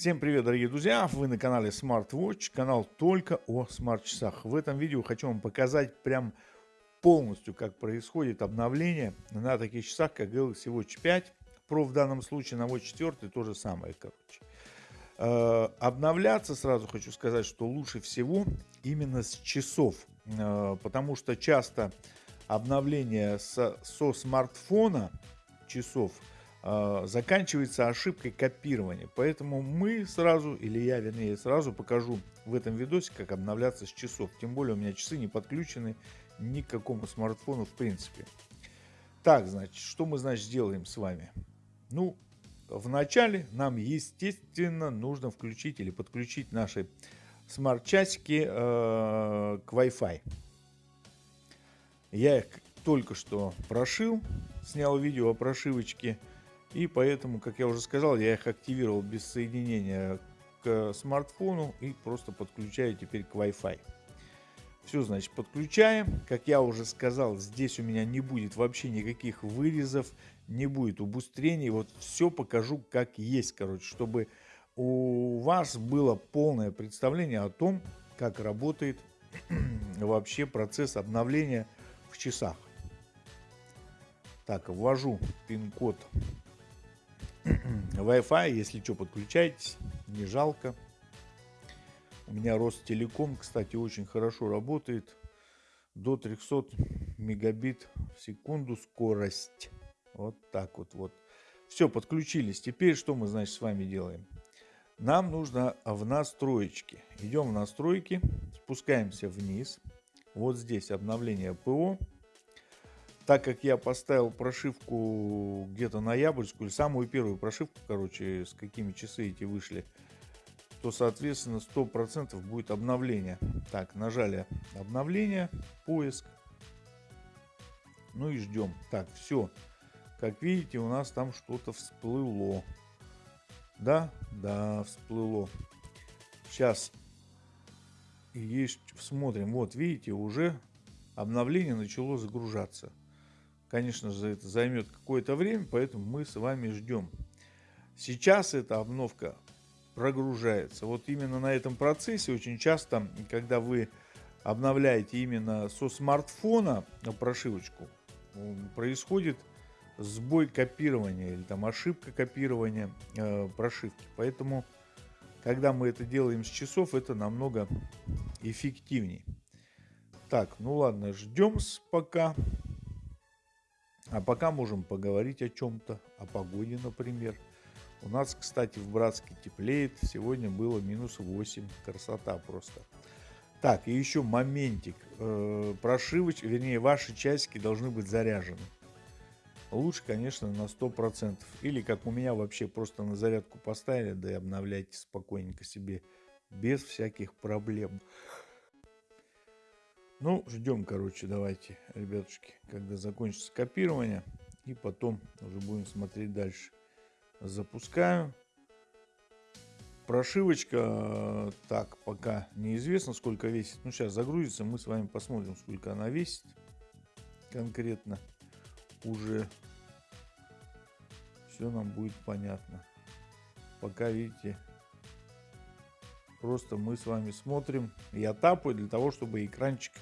Всем привет, дорогие друзья! Вы на канале SmartWatch, канал только о смарт-часах. В этом видео хочу вам показать прям полностью, как происходит обновление на таких часах, как Galaxy Watch 5 Pro в данном случае, на Watch 4 то же самое, короче. Э, обновляться сразу хочу сказать, что лучше всего именно с часов, э, потому что часто обновление со, со смартфона часов – заканчивается ошибкой копирования. Поэтому мы сразу, или я вернее сразу покажу в этом видосе, как обновляться с часов. Тем более у меня часы не подключены ни к какому смартфону в принципе. Так, значит, что мы, значит, сделаем с вами? Ну, вначале нам, естественно, нужно включить или подключить наши смарт-часики э, к Wi-Fi. Я их только что прошил, снял видео о прошивочке. И поэтому, как я уже сказал, я их активировал без соединения к смартфону и просто подключаю теперь к Wi-Fi. Все, значит, подключаем. Как я уже сказал, здесь у меня не будет вообще никаких вырезов, не будет убыстрений. Вот все покажу как есть, короче, чтобы у вас было полное представление о том, как работает вообще процесс обновления в часах. Так, ввожу пин-код Wi-Fi, если что, подключайтесь, не жалко. У меня Ростелеком, кстати, очень хорошо работает. До 300 мегабит в секунду скорость. Вот так вот. вот. Все, подключились. Теперь что мы, значит, с вами делаем? Нам нужно в настройки. Идем в настройки, спускаемся вниз. Вот здесь обновление ПО так как я поставил прошивку где-то ноябрьскую, или самую первую прошивку, короче, с какими часы эти вышли, то, соответственно, 100% будет обновление. Так, нажали обновление, поиск. Ну и ждем. Так, все. Как видите, у нас там что-то всплыло. Да? Да, всплыло. Сейчас есть, смотрим. Вот, видите, уже обновление начало загружаться. Конечно же, это займет какое-то время, поэтому мы с вами ждем. Сейчас эта обновка прогружается. Вот именно на этом процессе очень часто, когда вы обновляете именно со смартфона прошивочку, происходит сбой копирования или там ошибка копирования э, прошивки. Поэтому, когда мы это делаем с часов, это намного эффективнее. Так, ну ладно, ждем пока. А пока можем поговорить о чем-то, о погоде, например. У нас, кстати, в Братске теплеет. Сегодня было минус 8. Красота просто. Так, и еще моментик. Э, прошивоч, вернее, ваши часики должны быть заряжены. Лучше, конечно, на 100%. Или, как у меня, вообще просто на зарядку поставили, да и обновляйте спокойненько себе, без всяких проблем. Ну, ждем, короче, давайте, ребятушки, когда закончится копирование. И потом уже будем смотреть дальше. Запускаю. Прошивочка, так, пока неизвестно, сколько весит. Ну, сейчас загрузится, мы с вами посмотрим, сколько она весит. Конкретно уже все нам будет понятно. Пока, видите, просто мы с вами смотрим. Я тапаю для того, чтобы экранчик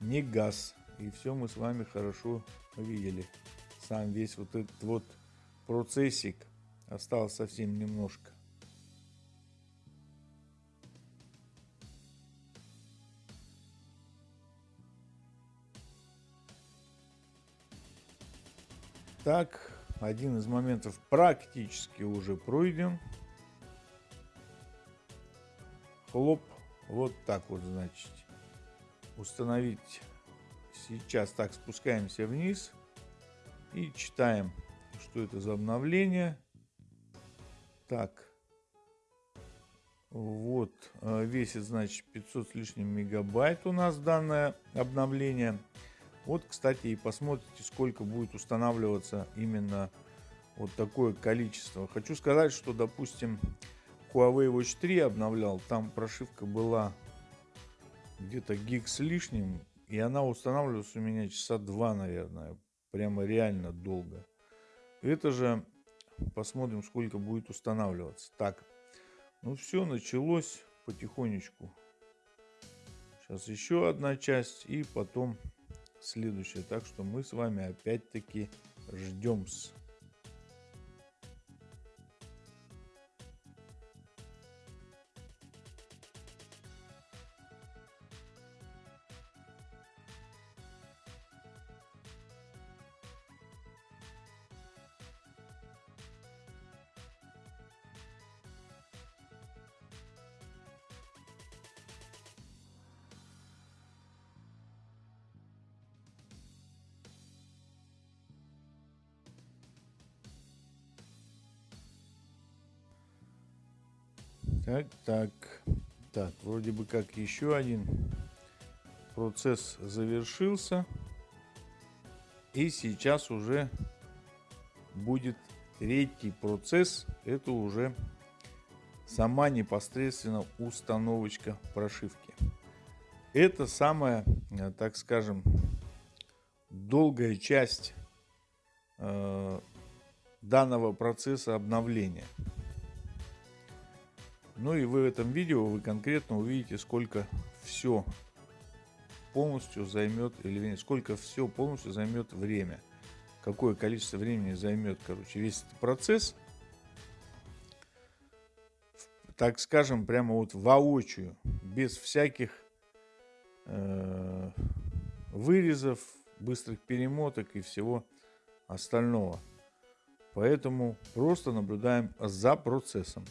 не газ. И все мы с вами хорошо видели. Сам весь вот этот вот процессик осталось совсем немножко. Так, один из моментов практически уже пройден. Хлоп, вот так вот, значит установить сейчас. Так, спускаемся вниз и читаем, что это за обновление. Так, вот, э, весит, значит, 500 с лишним мегабайт у нас данное обновление. Вот, кстати, и посмотрите, сколько будет устанавливаться именно вот такое количество. Хочу сказать, что, допустим, Huawei Watch 3 обновлял, там прошивка была где-то гиг с лишним, и она устанавливалась у меня часа два, наверное, прямо реально долго. Это же посмотрим, сколько будет устанавливаться. Так, ну все, началось потихонечку. Сейчас еще одна часть и потом следующая. Так что мы с вами опять-таки ждем. Так, так, так, вроде бы как еще один процесс завершился. И сейчас уже будет третий процесс. Это уже сама непосредственно установочка прошивки. Это самая, э, так скажем, долгая часть э, данного процесса обновления. Ну и в этом видео вы конкретно увидите, сколько все полностью займет, или сколько все полностью займет время. Какое количество времени займет, короче, весь этот процесс. Так скажем, прямо вот воочию, без всяких э, вырезов, быстрых перемоток и всего остального. Поэтому просто наблюдаем за процессом.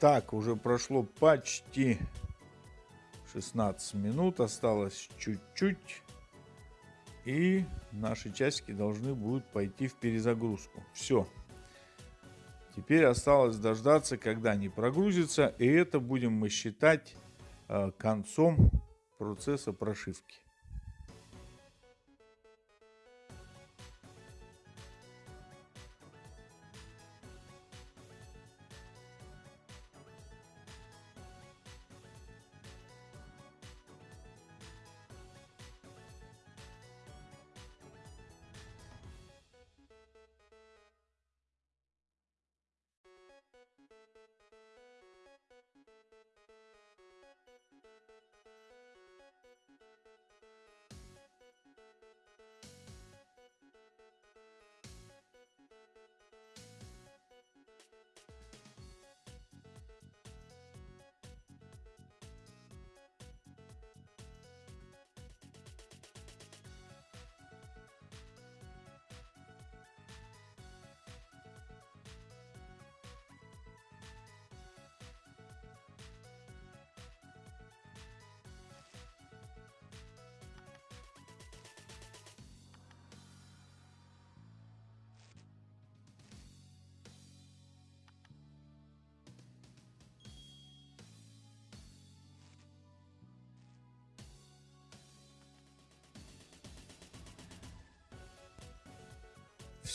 Так, уже прошло почти 16 минут, осталось чуть-чуть. И наши часики должны будут пойти в перезагрузку. Все. Теперь осталось дождаться, когда они прогрузятся. И это будем мы считать э, концом процесса прошивки.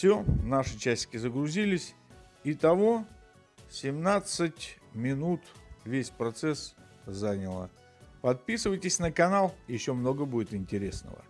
Все, наши часики загрузились. Итого 17 минут весь процесс заняло. Подписывайтесь на канал, еще много будет интересного.